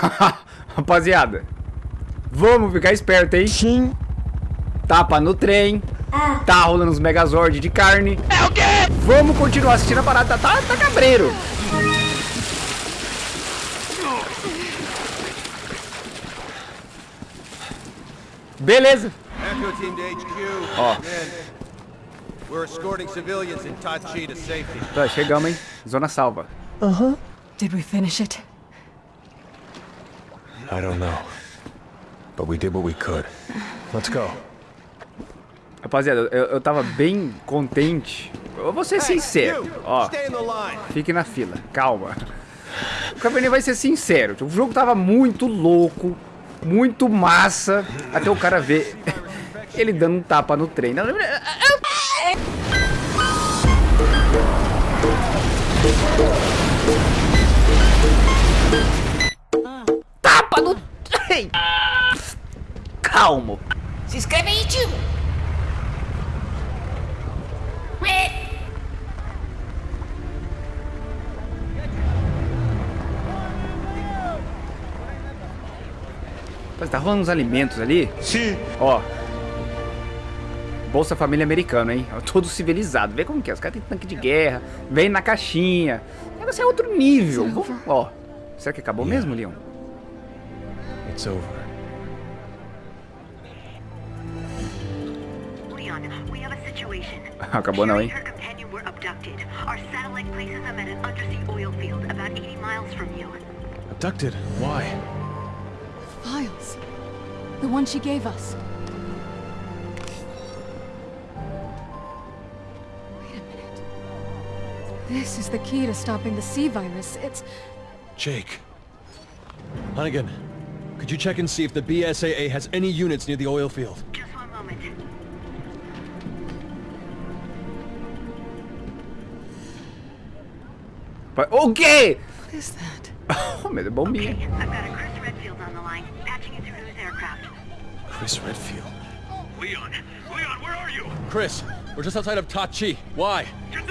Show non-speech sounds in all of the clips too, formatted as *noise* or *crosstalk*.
*laughs* Rapaziada, vamos ficar esperto, hein? Sim. Tapa no trem. Tá rolando os Megazord de carne. É o quê? Vamos continuar assistindo a parada. Tá, tá cabreiro. Beleza. Echo team to HQ. Ó. We're escorting civilians in Tachi to safety. Tá, chegamos, hein? Zona salva. Did we finish it? I don't know. But we did what we could. Let's go. Rapaziada, eu, eu tava bem contente. Eu vou ser sincero. Ó, fique na fila. Calma. O Cabernet vai ser sincero. O jogo tava muito louco. Muito massa. Até o cara ver *laughs* ele dando um tapa no trem. Tapa no trem! Calmo. Se inscreve aí, tio! Tá rolando uns alimentos ali. Sim. Ó. Bolsa Família Americano, hein? Todo civilizado. Vê como que é. Os caras têm tanque de guerra. Vem na caixinha. O negócio é outro nível. Vamos, ó. Será que acabou mesmo, Leon? It's over. Leon, we have a situation. Acabou não, and her companion were abducted. Our satellite places them at an undersea oil field about 80 miles from you. Abducted? Why? Files. The one she gave us. Wait a minute. This is the key to stopping the sea virus. It's... Jake. Hunnigan, could you check and see if the BSAA has any units near the oil field? Just one moment. Pa- O quê? What is that? *laughs* Oh, meu Deus, bombinha. Okay, I've got a Chris Redfield on the line, patching you through to his aircraft. Chris Redfield. Leon, Leon, where are you? Chris, we're just outside of Tachi. Why? Get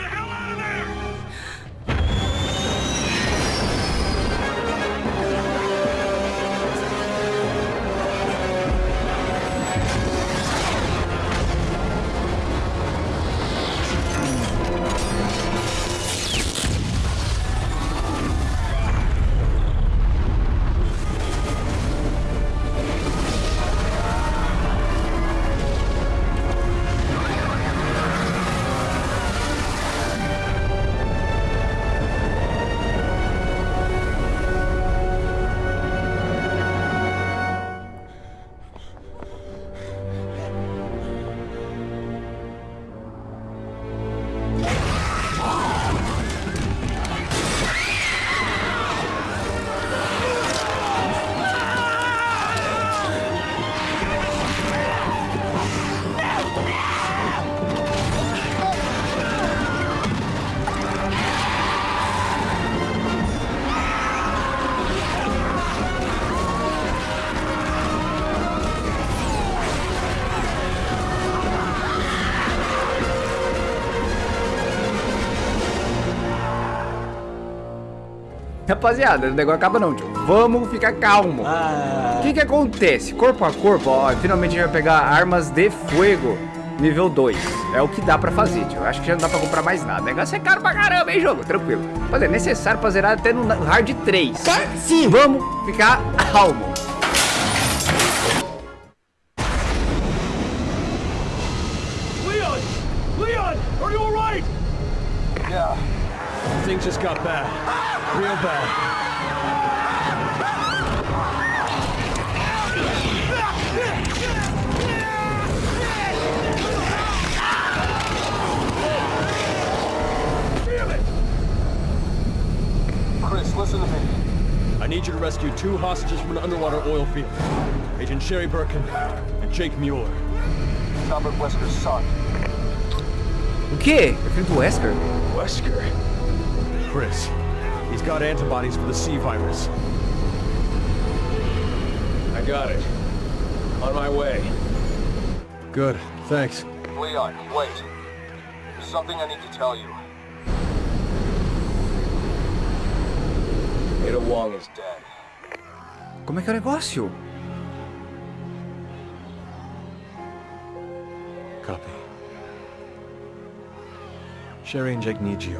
Rapaziada, o negócio acaba não, tio. Vamos ficar calmo. O que que acontece? Corpo a corpo, ó, finalmente a gente vai pegar armas de fogo nível 2. É o que dá pra fazer, tio. Acho que já não dá pra comprar mais nada. O negócio é caro pra caramba, hein, jogo? Tranquilo. Mas é necessário pra zerar até no hard 3. Sim. Vamos ficar calmo. Leon! Leon, are you alright? Yeah. Things just got bad. Real bad. Need you two hostages from an underwater oil field. Agent Sherry Birkin and Jake Mueller. Albert Wesker's son. O quê? É filho do Wesker? Wesker? Chris, he's got antibodies for the C virus. I got it. On my way. Good, thanks. Leon, wait. There's something I need to tell you. Ada Wong is dead. Como é que é o negócio? Copy. Sherry and Jake need you.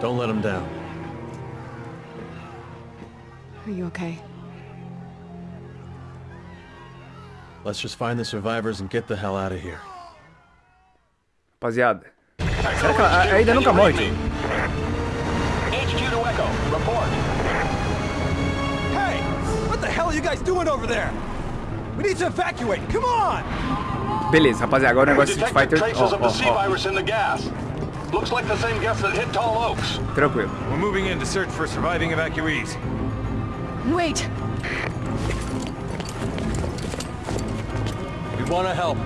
Don't let them down. Are you okay? Let's just find the survivors and get the hell out of here. Rapaziada. Será que ela ainda nunca morre, you guys doing over there? We need to evacuate. Come on! Beleza, rapaziada. Agora o negócio de Street Fighter. Ó, ó, ó. Looks like the same gas that hit Tall Oaks. Tranquilo. We're moving in to search for surviving evacuees. Wait! We want to help.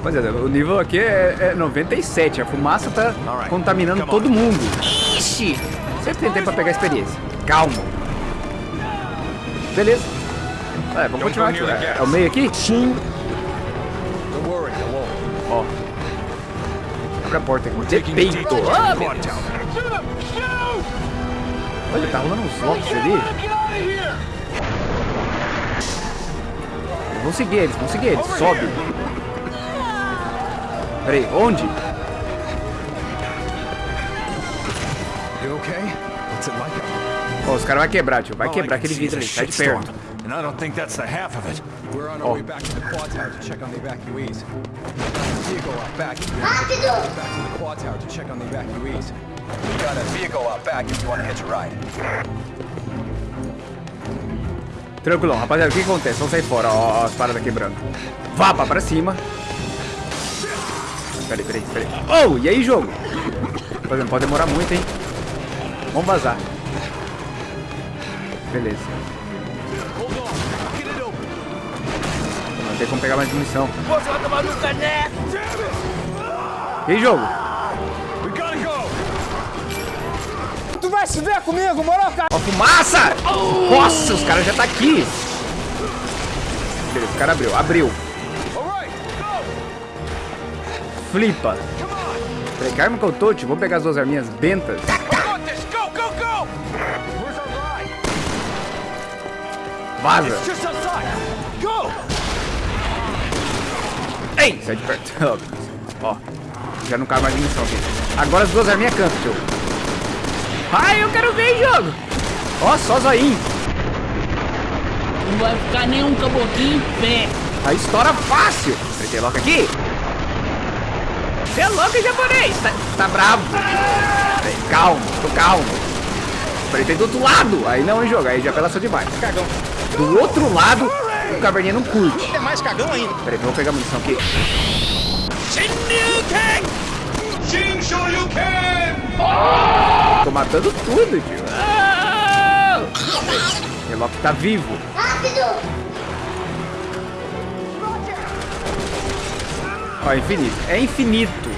Rapaziada, o nível aqui é, é 97. A fumaça tá contaminando todo mundo. Ixi! Sempre tem tempo pra pegar experiência. Calma. Beleza. É, vamos continuar aqui. É, é o meio aqui? Sim. Ó. Abre a porta aqui. De peito. Ah, meu Deus. Olha, tá rolando uns locks ali. Vamos seguir eles, vamos seguir eles. Sobe. Peraí, onde? You okay? What's it like out Ó, os caras vão quebrar, tio. Vai All I quebrar aquele vidro ali. Sai de perto. And I don't think that's the half of it. We're on our Oh. way back to the quad tower to check on the evacuees. Vehicle out back. Ride back to the quad tower to check on the evacuees. We've got a vehicle out back if you want to hitch a ride. Tranquilão, rapaziada, o que acontece? Vamos sair fora, ó, ó, as paradas quebrando. Vá pra, pra cima. Peraí, peraí, peraí. Oh, e aí, jogo? Rapaziada, não pode demorar muito, hein? Vamos vazar. Beleza. Não tem como pegar mais munição. E jogo? Tu vai se ver comigo, moro, cara? Ó, fumaça! Nossa, os caras já tá aqui. Beleza, o cara abriu. Abriu. Flipa. Peraí, que eu tô, tio? Vou pegar as duas arminhas bentas. Vaza. Ei, sai de perto. *laughs* Ó, já não cabe mais munição aqui. Agora as duas arminhas cantam, tio. Ai, eu quero ver, jogo. Ó, só zoinho. Não vai ficar nenhum caboclinho em pé. Aí estoura fácil. Tem loca aqui? Você é louco, japonês. Tá, tá bravo. Peraí, calma, tô calmo. Peraí, tem do outro lado. Aí não, hein, jogo. Aí já apelação demais. Cagão. Do outro lado, o caverninha não curte. É mais cagão ainda! Peraí, vamos pegar a munição aqui. Tô matando tudo, tio. Ah! Relock tá vivo. Ó, infinito. É infinito.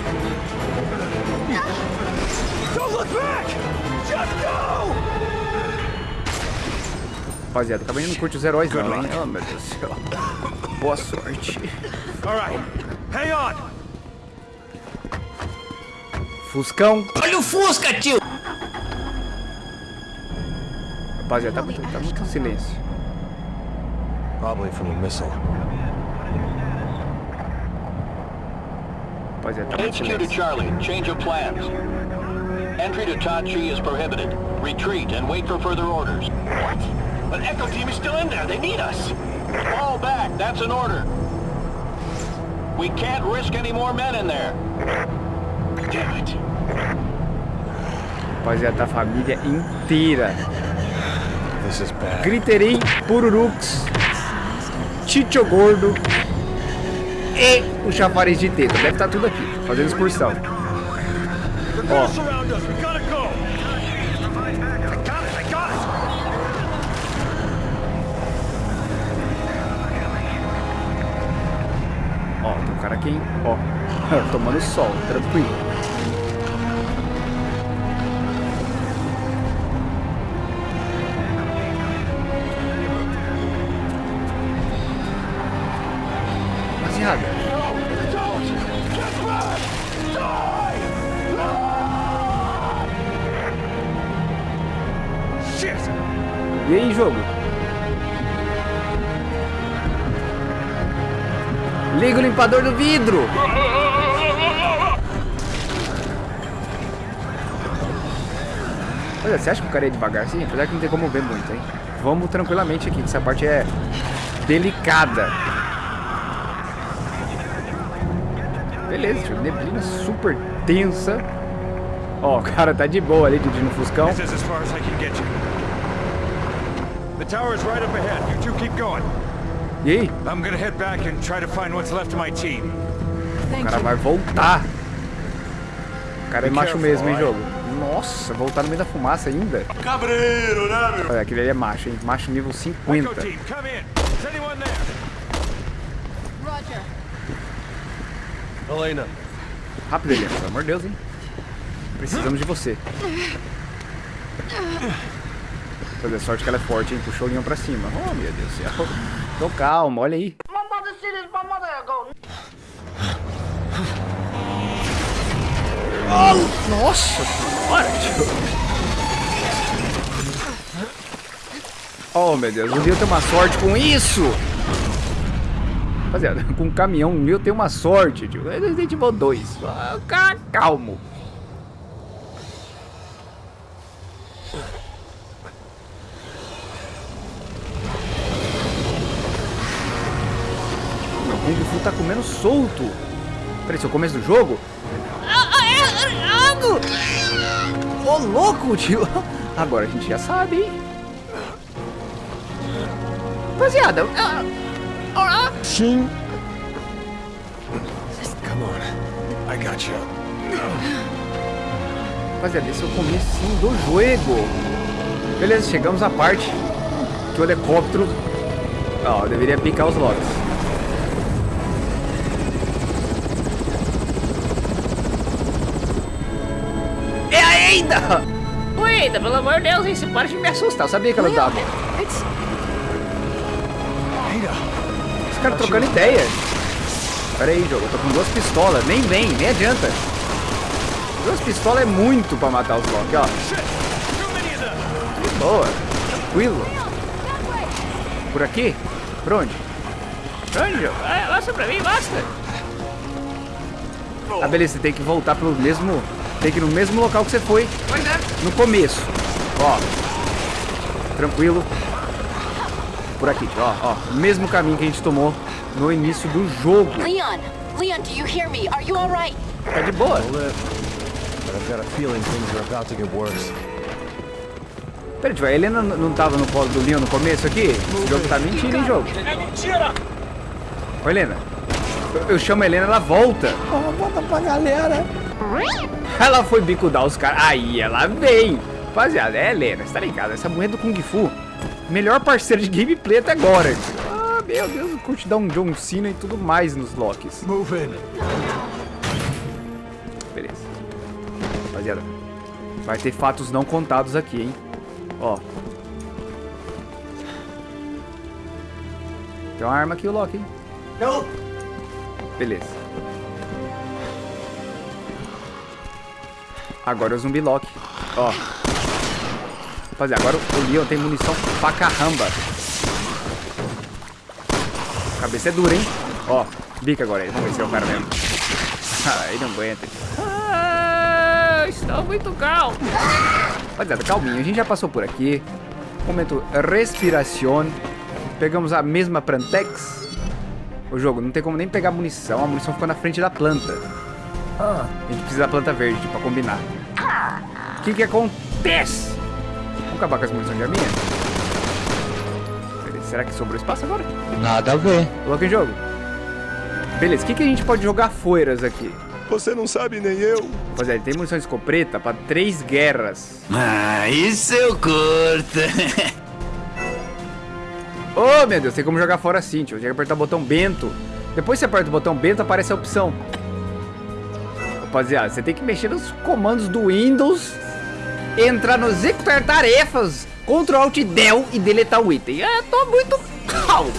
Don't look back! Just go! Rapaziada, o caverninha não curte os heróis não, hein? Oh, meu Deus do céu. Boa sorte. Alright, hang on! Fuscão. Olha o Fusca, tio! Rapaziada, tá muito, tá muito silêncio. Probably from a missile. Rapaziada, tá muito HQ to silêncio. Charlie. Change of plans. Entry to Tachi is prohibited. Retreat and wait for further orders. What? But Echo Team is still in there. They need us. Fall back. That's an order. We can't risk any more men in there. Damn it. Rapaziada, tá a família inteira. This is bad. Griterim, Pururux, Chicho Gordo e o chafariz de teta. Deve estar tudo aqui, fazendo excursão. They're Aqui quem, ó, *laughs* tomando sol, tranquilo. Rapaziada. E aí, jogo? Liga o limpador do vidro! Olha, você acha que o cara é devagar assim? Apesar que não tem como ver muito, hein? Vamos tranquilamente aqui, que essa parte é delicada. Beleza, tio. Neblina super tensa. Ó, o cara tá de boa ali dirigindo o Fuscão. This is as far as I can get you. The tower is right up ahead. You. E aí? I'm gonna head back and try to find what's left of my team. O cara vai voltar. O cara é macho mesmo, hein, jogo? Nossa, voltar no meio da fumaça ainda. Cabreiro, né, meu? Olha, aquele ali é macho, hein? Macho nível Echo 50. team, come in. Is anyone there? Roger. Elena. Rápido, Eliana, pelo amor de Deus, hein? Precisamos de você. Fazer sorte que ela é forte, hein? Puxou o leão pra cima. Oh, meu Deus do céu. Tô calmo, olha aí. Go. Nossa senhora. Oh, meu Deus, o Leo tem uma sorte com isso! Rapaziada, *laughs* com um caminhão, o Leo tem uma sorte, tio. É Resident Evil 2. Ah, ca- Calmo. Tá comendo solto. Peraí, esse é o começo do jogo? Ô, louco, tio. Agora a gente já sabe, hein? Rapaziada, ah, ah, Sim. Come on. I got you. rapaziada, esse é o comecinho do jogo. Beleza, chegamos à parte que o helicóptero... Ó, deveria picar os locks. É ainda! Eita, pelo amor de Deus? Você para de me assustar. Eu sabia que ela dava. It's Os caras trocando ideia. Pera aí, jogo. Eu tô com duas pistolas. Nem vem, nem adianta. Duas pistolas é muito pra matar os Loki, ó. Boa. Tranquilo. Por aqui? Por onde? Por onde, jogo? Ah, Mostra pra mim, mostra. Ah, beleza. Você tem que voltar pelo mesmo... Tem que ir no mesmo local que você foi Pois é. no começo. Ó. Tranquilo. Por aqui, ó, ó. Mesmo caminho que a gente tomou no início do jogo. Leon! Leon, do you hear me? Are you alright? Tá de boa. I've got a feeling things are about to get worse. Pera, tio, a Helena não tava no colo do Leon no começo aqui? Esse jogo tá mentindo, hein, jogo? É mentira! Ô, Helena. Eu, eu chamo a Helena, ela volta. Ó, volta pra galera. Ela foi bicudar os caras. Aí ela vem. Rapaziada, é Helena, você tá ligado? Essa mulher do Kung Fu. Melhor parceira de gameplay até agora. Ah, meu Deus, curte dar um John Cena e tudo mais nos Locks. Move in. Beleza. Rapaziada, vai ter fatos não contados aqui, hein? Ó. Tem uma arma aqui, o Loki, hein? Help! Beleza. Agora o zumbi Loki. Ó. Rapaziada, agora o Leon tem munição pra caramba. Cabeça é dura, hein? Ó, bica agora aí. Vamos ver se é o cara mesmo. *laughs* Ah, ele não aguenta. Ah, estou muito calmo. Rapaziada, calminho. A gente já passou por aqui. Momento respiração. Pegamos a mesma Prantex. O jogo, não tem como nem pegar munição. A munição ficou na frente da planta. A gente precisa da planta verde pra combinar. O que que acontece? Vamos acabar com as munições de arminha? Será que sobrou espaço agora? Nada a ver. Coloca em jogo. Beleza, o que, que a gente pode jogar foiras aqui? Você não sabe nem eu. Rapaziada, tem munição de escopeta pra três guerras. Ah, isso eu curto. *laughs* Oh, meu Deus, tem como jogar fora assim, tio. Tem que apertar o botão Bento. Depois você aperta o botão Bento, aparece a opção. Rapaziada, você tem que mexer nos comandos do Windows, entrar no executar tarefas, Ctrl Alt Del e deletar o item. Eu tô muito *laughs* calmo.